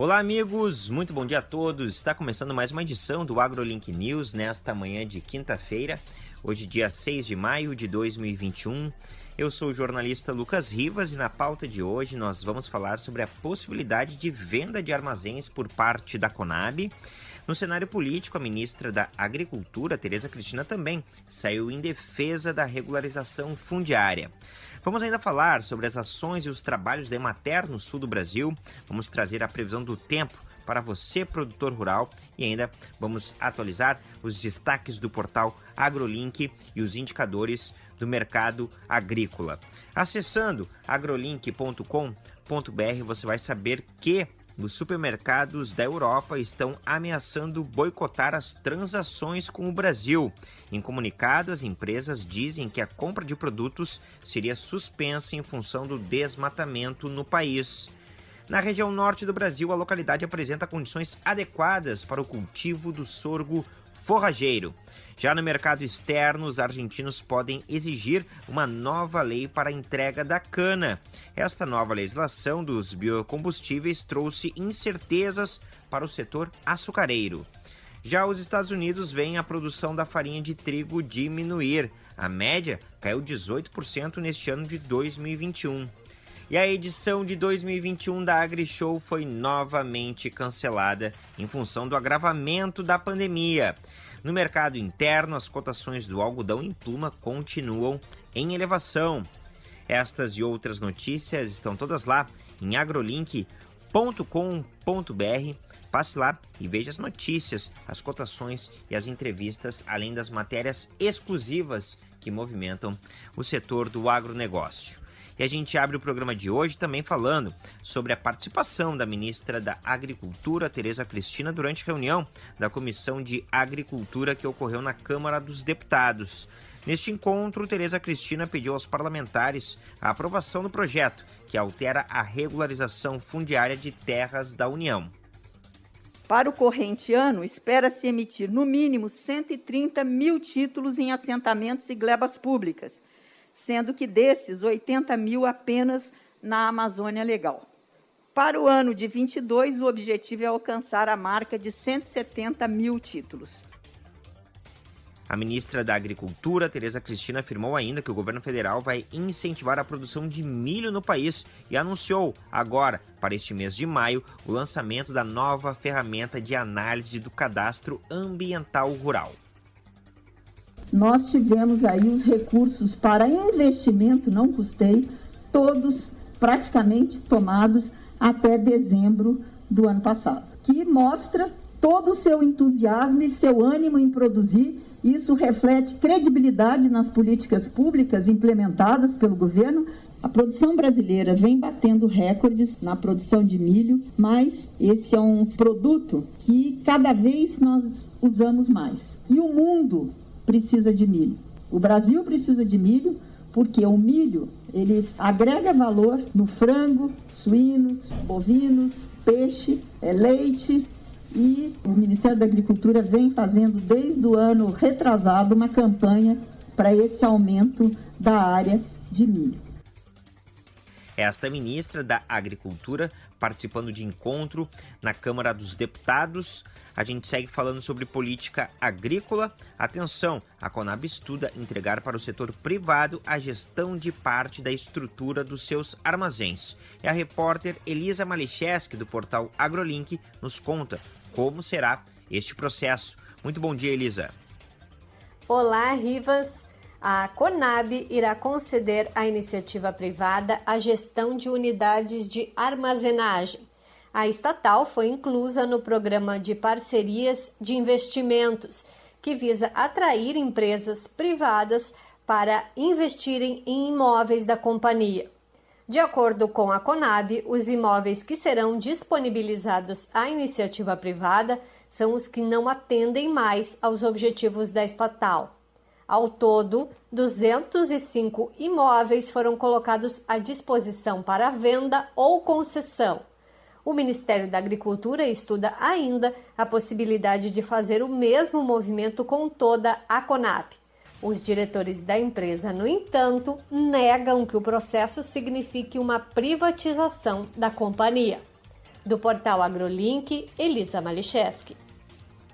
Olá, amigos, muito bom dia a todos. Está começando mais uma edição do AgroLink News nesta manhã de quinta-feira, hoje, dia 6 de maio de 2021. Eu sou o jornalista Lucas Rivas e na pauta de hoje nós vamos falar sobre a possibilidade de venda de armazéns por parte da Conab. No cenário político, a ministra da Agricultura, Tereza Cristina, também saiu em defesa da regularização fundiária. Vamos ainda falar sobre as ações e os trabalhos da Emater no sul do Brasil. Vamos trazer a previsão do tempo para você, produtor rural, e ainda vamos atualizar os destaques do portal AgroLink e os indicadores do mercado agrícola. Acessando agrolink.com.br, você vai saber que os supermercados da Europa estão ameaçando boicotar as transações com o Brasil. Em comunicado, as empresas dizem que a compra de produtos seria suspensa em função do desmatamento no país. Na região norte do Brasil, a localidade apresenta condições adequadas para o cultivo do sorgo forrageiro. Já no mercado externo, os argentinos podem exigir uma nova lei para a entrega da cana. Esta nova legislação dos biocombustíveis trouxe incertezas para o setor açucareiro. Já os Estados Unidos veem a produção da farinha de trigo diminuir. A média caiu 18% neste ano de 2021. E a edição de 2021 da AgriShow foi novamente cancelada em função do agravamento da pandemia. No mercado interno, as cotações do algodão em pluma continuam em elevação. Estas e outras notícias estão todas lá em agrolink.com.br. Passe lá e veja as notícias, as cotações e as entrevistas, além das matérias exclusivas que movimentam o setor do agronegócio. E a gente abre o programa de hoje também falando sobre a participação da ministra da Agricultura, Tereza Cristina, durante a reunião da Comissão de Agricultura que ocorreu na Câmara dos Deputados. Neste encontro, Tereza Cristina pediu aos parlamentares a aprovação do projeto que altera a regularização fundiária de terras da União. Para o corrente ano, espera-se emitir no mínimo 130 mil títulos em assentamentos e glebas públicas, sendo que desses, 80 mil apenas na Amazônia Legal. Para o ano de 22, o objetivo é alcançar a marca de 170 mil títulos. A ministra da Agricultura, Tereza Cristina, afirmou ainda que o governo federal vai incentivar a produção de milho no país e anunciou agora, para este mês de maio, o lançamento da nova ferramenta de análise do cadastro ambiental rural nós tivemos aí os recursos para investimento, não custei, todos praticamente tomados até dezembro do ano passado, que mostra todo o seu entusiasmo e seu ânimo em produzir. Isso reflete credibilidade nas políticas públicas implementadas pelo governo. A produção brasileira vem batendo recordes na produção de milho, mas esse é um produto que cada vez nós usamos mais. E o mundo precisa de milho. O Brasil precisa de milho porque o milho ele agrega valor no frango, suínos, bovinos, peixe, é, leite e o Ministério da Agricultura vem fazendo desde o ano retrasado uma campanha para esse aumento da área de milho. Esta ministra da Agricultura participando de encontro na Câmara dos Deputados. A gente segue falando sobre política agrícola. Atenção, a Conab estuda entregar para o setor privado a gestão de parte da estrutura dos seus armazéns. E a repórter Elisa Malicheski, do portal AgroLink, nos conta como será este processo. Muito bom dia, Elisa. Olá, Rivas a Conab irá conceder à iniciativa privada a gestão de unidades de armazenagem. A estatal foi inclusa no programa de parcerias de investimentos, que visa atrair empresas privadas para investirem em imóveis da companhia. De acordo com a Conab, os imóveis que serão disponibilizados à iniciativa privada são os que não atendem mais aos objetivos da estatal. Ao todo, 205 imóveis foram colocados à disposição para venda ou concessão. O Ministério da Agricultura estuda ainda a possibilidade de fazer o mesmo movimento com toda a CONAP. Os diretores da empresa, no entanto, negam que o processo signifique uma privatização da companhia. Do portal AgroLink, Elisa Malicheski.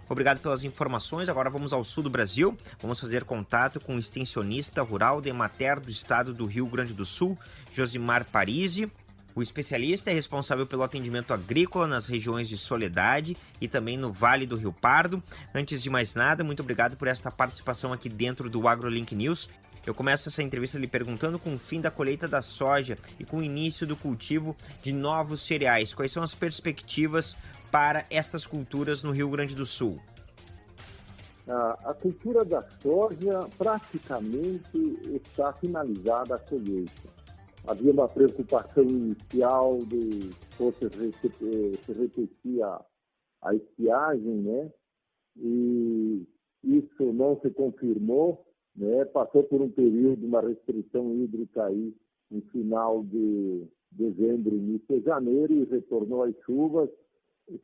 Obrigado pelas informações. Agora vamos ao sul do Brasil. Vamos fazer contato com o extensionista rural de Emater do estado do Rio Grande do Sul, Josimar Parisi. O especialista é responsável pelo atendimento agrícola nas regiões de Soledade e também no Vale do Rio Pardo. Antes de mais nada, muito obrigado por esta participação aqui dentro do AgroLink News. Eu começo essa entrevista lhe perguntando com o fim da colheita da soja e com o início do cultivo de novos cereais, quais são as perspectivas para estas culturas no Rio Grande do Sul? A, cultura da soja praticamente está finalizada a colheita. Havia uma preocupação inicial de fosse se repetir a, estiagem, né? E isso não se confirmou né, passou por um período, uma restrição hídrica aí no final de dezembro, início de janeiro e retornou às chuvas,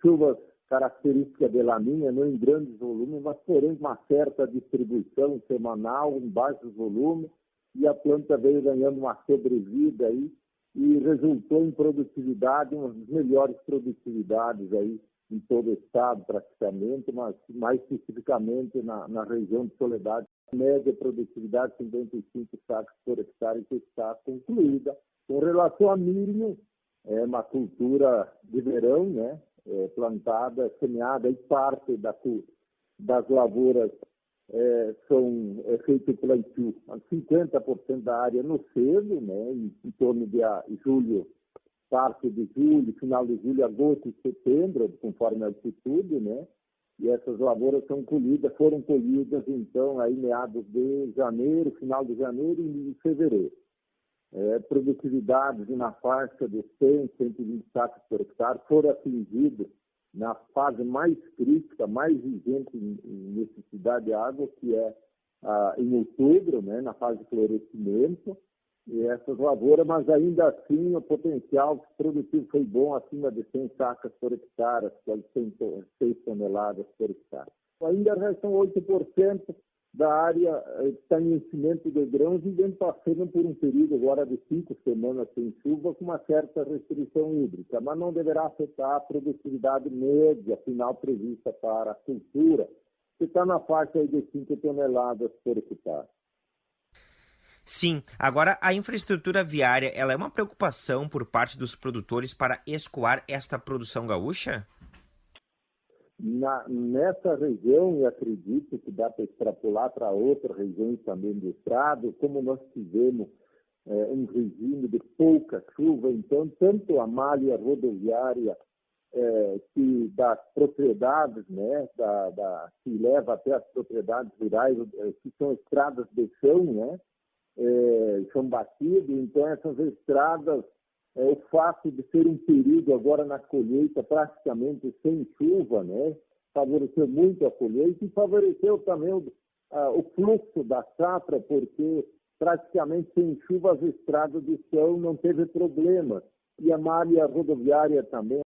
chuvas característica de laminha, não em grandes volumes, mas porém uma certa distribuição semanal, em baixos volumes, e a planta veio ganhando uma sobrevida aí e resultou em produtividade, uma das melhores produtividades aí em todo o estado praticamente, mas mais especificamente na, na região de Soledade, média produtividade 55 sacos por hectare que está concluída. Com relação a milho, é uma cultura de verão, né? É, plantada, semeada e parte da, das lavouras é, são é feito plantio 50% da área no cedo, né? Em, em torno de a, julho, parte de julho, final de julho, agosto e setembro, conforme a altitude, né? e essas lavouras são colhidas, foram colhidas então aí meados de janeiro, final de janeiro e fevereiro. É, produtividades na faixa de 100, 120 sacos por hectare foram atingidas na fase mais crítica, mais vigente em, necessidade de água, que é ah, em outubro, né, na fase de florescimento, e essas lavouras, mas ainda assim o potencial produtivo foi bom, acima de 100 sacas por hectare, quase 6 toneladas por hectare. Ainda restam 8% da área está em enchimento de grãos e vem passando por um período agora de cinco semanas sem chuva com uma certa restrição hídrica, mas não deverá afetar a produtividade média final prevista para a cultura, que está na faixa de 5 toneladas por hectare. Sim, agora a infraestrutura viária, ela é uma preocupação por parte dos produtores para escoar esta produção gaúcha? Na, nessa região, e acredito que dá para extrapolar para outras regiões também do estado, como nós tivemos é, um regime de pouca chuva, então tanto a malha rodoviária é, que das propriedades, né, da, da, que leva até as propriedades rurais, é, que são estradas de chão, né, é, são batidos, então essas estradas, é, o fato de ser um período agora na colheita praticamente sem chuva, né, favoreceu muito a colheita e favoreceu também o, a, o fluxo da safra, porque praticamente sem chuva as estradas de chão não teve problema. E a malha rodoviária também